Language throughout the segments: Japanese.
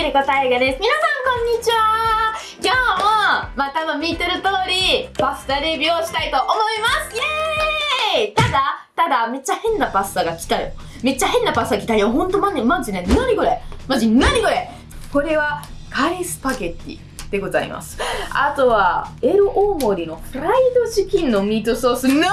ミルコタイガです。皆さんこんにちは今日も、まあ多分見てる通り、パスタレビューをしたいと思いますイエーイただ、ただ、めっちゃ変なパスタが来たよ。めっちゃ変なパスタ来たよ。ほんとマジ、マジね。なにこれマジ、なにこれこれは、カレースパゲッティ。でございます。あとは、エル大盛りのフライドチキンのミートソース。なんだ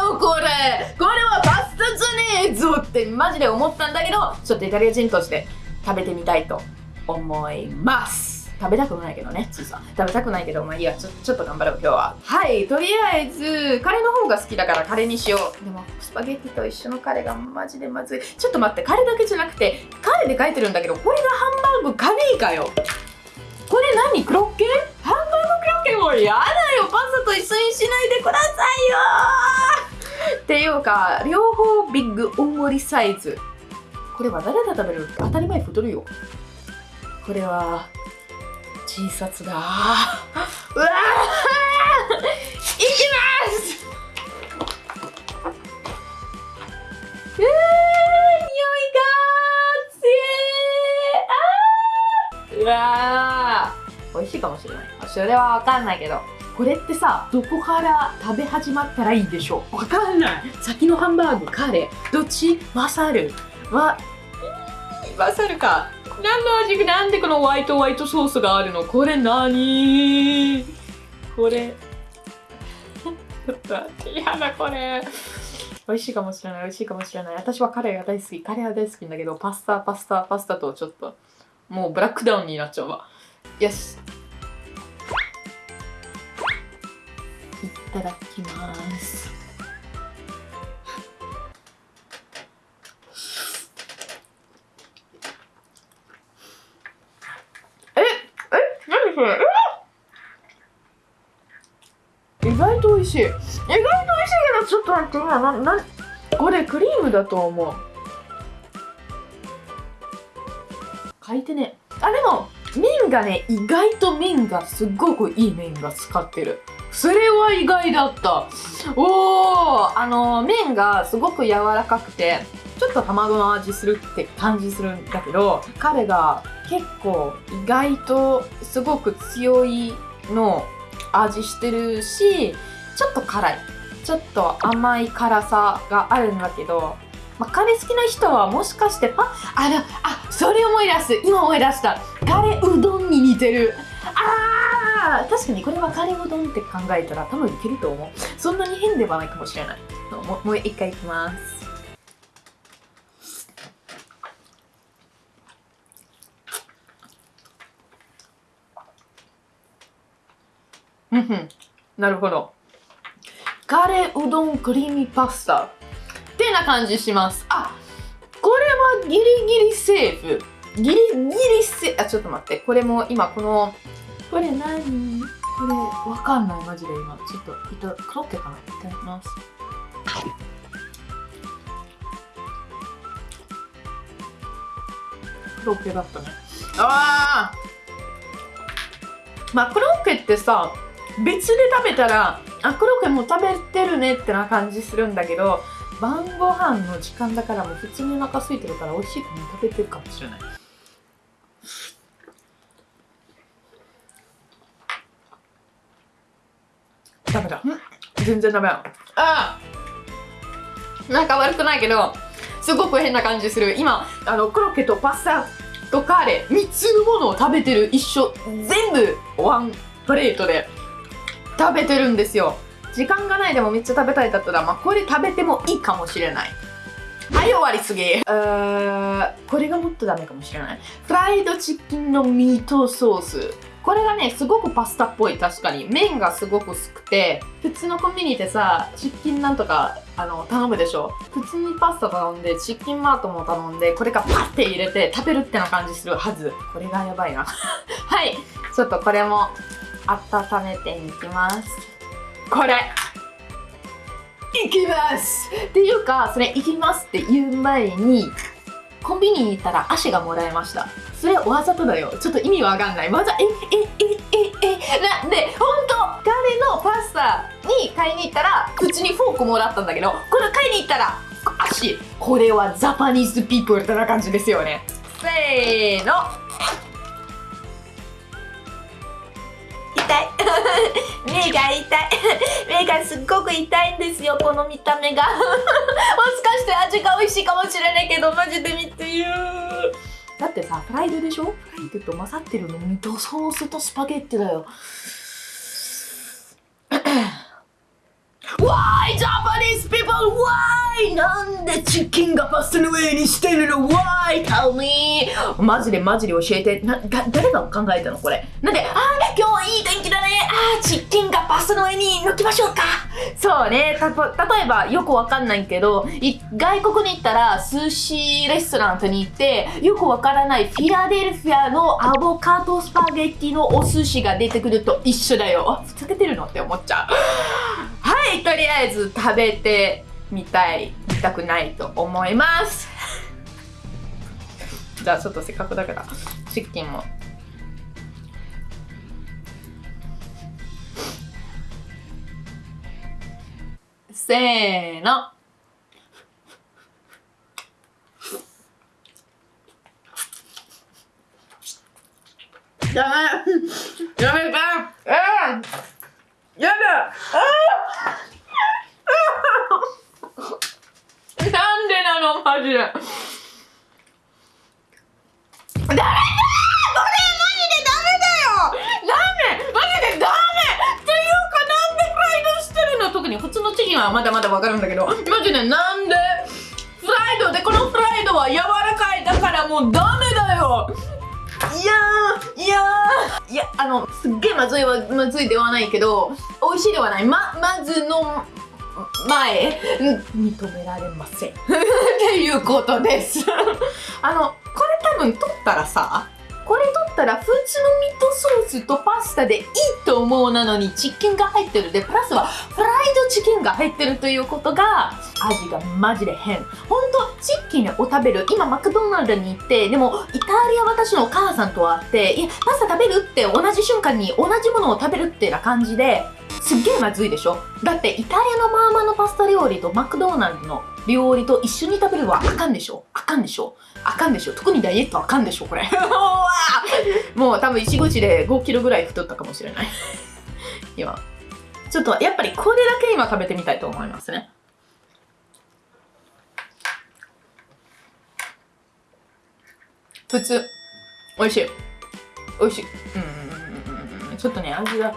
よ、これこれはパスタじゃねえぞってマジで思ったんだけど、ちょっとイタリア人として食べてみたいと思います。食べたくないけどね、ちいさん。食べたくないけど、まあいいや、ちょちょっと頑張ろう、今日は。はい、とりあえず、カレーの方が好きだからカレーにしよう。でも、スパゲッティと一緒のカレーがマジでまずい。ちょっと待って、カレーだけじゃなくて、カレーで書いてるんだけど、これがハンバーグカレーかよ。これ何？クロッケ？ハンバーグクロッケもうやだよパスタと一緒にしないでくださいよっていうか両方ビッグ大盛りサイズこれは誰が食べる？当たり前太るよこれは小さつだ。うわー！いきます！うー匂いが強い。うわー！美味しいかもしれない。それはわかんないけど。これってさどこから食べ始まったらいいでしょう？わかんない。先のハンバーグカレー。どっち？マサル。わマサルか何の味なんでこのホワイトホワイトソースがあるの？これ何？これ。ちょっと待って嫌だこれ。美味しいかもしれない美味しいかもしれない。私はカレーが大好き。カレーは大好きんだけどパスタパスタパスタとちょっともうブラックダウンになっちゃうわ。よし。いただきます。意外と美味しい。意外と美味しいけどちょっと待って今ななこれクリームだと思う。書いてね。あでも麺がね意外と麺がすっごくいい麺が使ってる。それは意外だった。おおあの麺がすごく柔らかくてちょっと卵の味するって感じするんだけど彼が結構意外とすごく強いの味してるしちょっと辛い。ちょっと甘い辛さがあるんだけどまあ、カレー好きな人はもしかしてパあらあそれ思い出す。今思い出した。カレーうどんに似てる。あー確かにこれはカレーうどんって考えたら多分いけると思う。そんなに変ではないかもしれない。もうもう一回いきます。うんなるほど。カレーうどんクリーミーパスタ。ってな感じします。あこれはギリギリセーフ。ギリギリセあちょっと待って。これも今このこれ何？これわかんない。マジで今。ちょっといたクロッケかないただきます。クロッケだったね。あー！まあクロッケってさ別で食べたらあクロッケもう食べてるねってな感じするんだけど晩ご飯の時間だからもう普通にお腹空いてるから美味しいかも食べてるかもしれない。ダメだ。全然ダメだ。ああ。なんか悪くないけどすごく変な感じする。今あのコロッケとパスタとカレー3つのものを食べてる一緒。全部ワンプレートで食べてるんですよ。時間がないでもめっちゃ食べたいだったら、まあ、これ食べてもいいかもしれない。はい終わりすぎ。うーこれがもっとダメかもしれない。フライドチキンのミートソース。これがねすごくパスタっぽい。確かに。麺がすごく薄くて普通のコンビニでさチキンなんとかあの頼むでしょ。普通にパスタ頼んでチキンマートも頼んでこれがパッて入れて食べるってな感じするはず。これがやばいな。はいちょっとこれも温めていきます。これ。行きます。っていうかそれ行きますって言う前にコンビニに行ったら箸がもらえました。それわざとだよ。ちょっと意味わかんない。わざえええええなんで本当カレーのパスタに買いに行ったら普通にフォークもらったんだけどこれ買いに行ったら箸。これは Japanese people ってな感じですよね。せーの痛い。目が痛い。目がすっごく痛いんですよこの見た目が。もしかして味が美味しいかもしれないけどマジで見てよ。だってさフライドでしょ？フライドと混ざってるのミートソースとスパゲッティだよ。Why Japanese people? でチキンがパスタの上にしてるの ?Why? Tell me! マジでマジで教えて。な、が誰が考えたのこれ。なんで、あー、今日いい天気だね。あー、チキンがパスタの上に乗っきましょうか。そうね。た、例えばよくわかんないけど、い外国に行ったら寿司レストランとに行って、よくわからないフィラデルフィアのアボカドスパゲッティのお寿司が出てくると一緒だよ。あ、ふざけてるのって思っちゃう。はい、とりあえず食べてみたい、見たくないと思います。じゃあちょっとせっかくだから、チキンも。せーの。やめてあーやだあーなんでなのマジで。ダメだこれマジでダメだよダメマジでダメっていうかなんでフライドしてるの？特に普通のチキンはまだまだわかるんだけど。マジでなんで？フライドでこのフライドは柔らかい。だからもうダメだよ。いやーいやー。いやあのすっげえまずいはまずいではないけど美味しいではない。ままずの前うん認められません。っていうことです。あのこれ多分取ったらさこれ取ったら普通のミートソースとパスタでいいと思うなのにチキンが入ってる。でプラスはフライドチキンが入ってるということが味がマジで変。ほんとチキンを食べる。今マクドナルドに行ってでもイタリア私のお母さんと会っていやパスタ食べるって同じ瞬間に同じものを食べるってな感じですっげえまずいでしょ。だってイタリアのマーマのパスタ料理とマクドナルドの料理と一緒に食べるのはあかんでしょ。あかんでしょ。あかんでしょ。特にダイエットあかんでしょこれ。もう多分石口で5キロぐらい太ったかもしれない。今。ちょっとやっぱりこれだけ今食べてみたいと思いますね。普通。美味しい。美味しい。うん。ちょっとね味が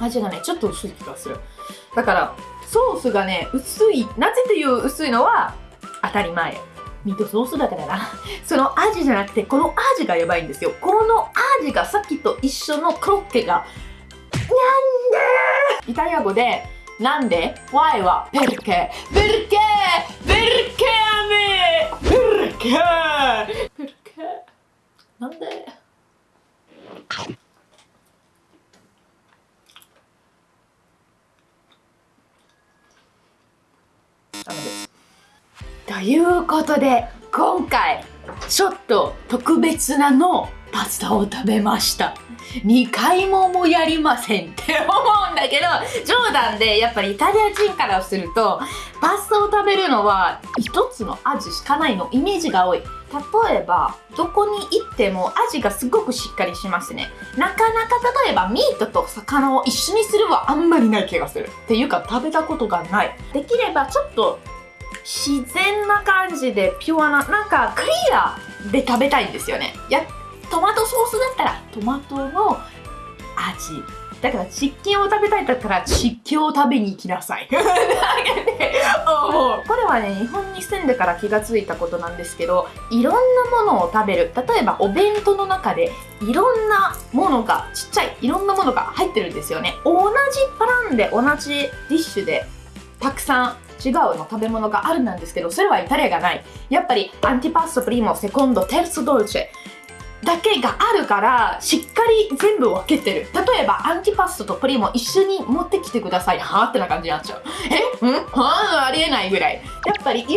味がねちょっと薄い気がする。だからソースがね薄いなぜという薄いのは当たり前。ミートソースだからな。その味じゃなくてこの味がやばいんですよ。この味がさっきと一緒のコロッケがなんでイタリア語でなんで ?Why はペルケ。ペルケペルケアメペルケペルケなんで？たので。ということで今回ちょっと特別なのパスタを食べました。2回ももやりませんって思うんだけど冗談でやっぱりイタリア人からするとパスタを食べるのは1つの味しかないのイメージが多い。例えばどこに行っても味がすごくしっかりしますね。なかなか例えばミートと魚を一緒にするはあんまりない気がするっていうか食べたことがない。できればちょっと自然な感じでピュアななんかクリアで食べたいんですよね。やトマトソースだったらトマトの味だからチキンを食べたいだったらチキンを食べに行きなさい。これはね日本に住んでから気がついたことなんですけどいろんなものを食べる。例えばお弁当の中でいろんなものがちっちゃいいろんなものが入ってるんですよね。同じパランで同じディッシュでたくさん違うの食べ物があるなんですけどそれはイタリアがない。やっぱりアンティパストプリモセコンドテルソドルチェ。だけがあるからしっかり全部分けてる。例えばアンティパストとプリンも一緒に持ってきてください。はあってな感じになっちゃう。え？ん？はあありえないぐらい。やっぱりいろん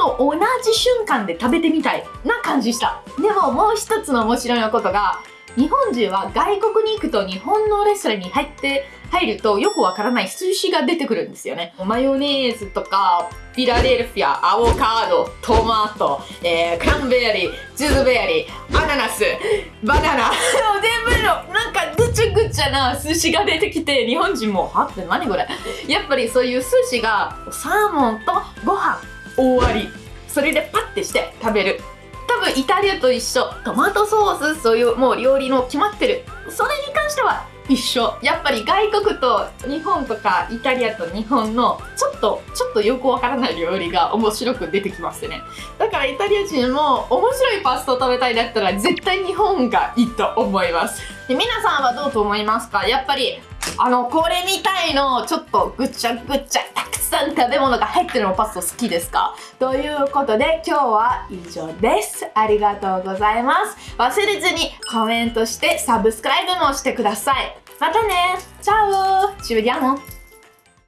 なものを同じ瞬間で食べてみたいな感じした。でももう一つの面白いことが日本人は外国に行くと日本のレストランに入って入るとよくわからない寿司が出てくるんですよね。マヨネーズとか、フィラデルフィア、アボカド、トマト、えー、クランベリー、チーズベリー、アナナス、バナナ、全部のなんかぐちゃぐちゃな寿司が出てきて、日本人も、はって何これやっぱりそういう寿司がサーモンとご飯終わり。それでパッてして食べる。多分イタリアと一緒トマトソースそういうもう料理の決まってるそれに関しては一緒。やっぱり外国と日本とかイタリアと日本のちょっとちょっとよくわからない料理が面白く出てきましてね。だからイタリア人も面白いパスタを食べたいだったら絶対日本がいいと思います。で皆さんはどうと思いますか？やっぱりあのこれみたいのちょっとぐちゃぐちゃたくさん食べ物が入ってるのパスタ好きですか？ということで今日は以上です。ありがとうございます。忘れずにコメントしてサブスクライブもしてください。またね。チャオ。ci vediamo